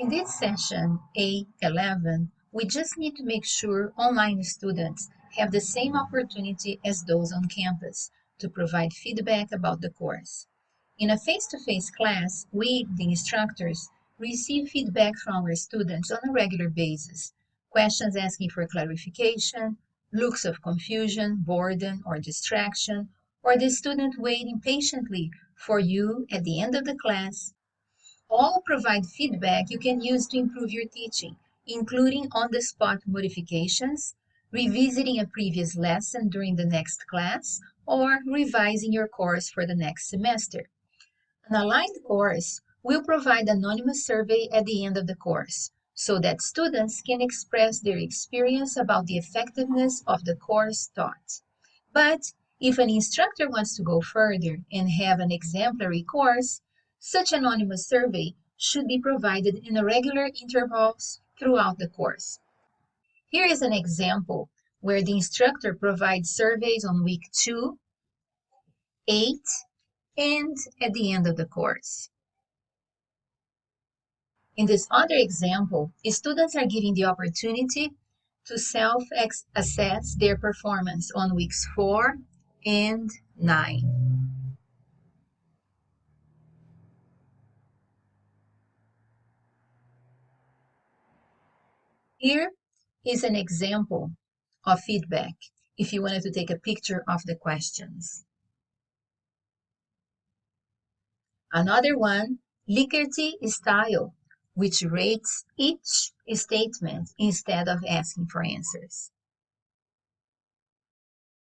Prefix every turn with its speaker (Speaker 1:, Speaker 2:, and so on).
Speaker 1: In this session A11, we just need to make sure online students have the same opportunity as those on campus to provide feedback about the course. In a face-to-face -face class, we, the instructors, receive feedback from our students on a regular basis, questions asking for clarification, looks of confusion, boredom, or distraction, or the student waiting patiently for you at the end of the class all provide feedback you can use to improve your teaching, including on-the-spot modifications, revisiting a previous lesson during the next class, or revising your course for the next semester. An aligned course will provide anonymous survey at the end of the course, so that students can express their experience about the effectiveness of the course taught. But if an instructor wants to go further and have an exemplary course, such anonymous survey should be provided in a regular intervals throughout the course. Here is an example where the instructor provides surveys on week 2, 8, and at the end of the course. In this other example, students are given the opportunity to self-assess their performance on weeks 4 and 9. Here is an example of feedback if you wanted to take a picture of the questions. Another one, Likert style, which rates each statement instead of asking for answers.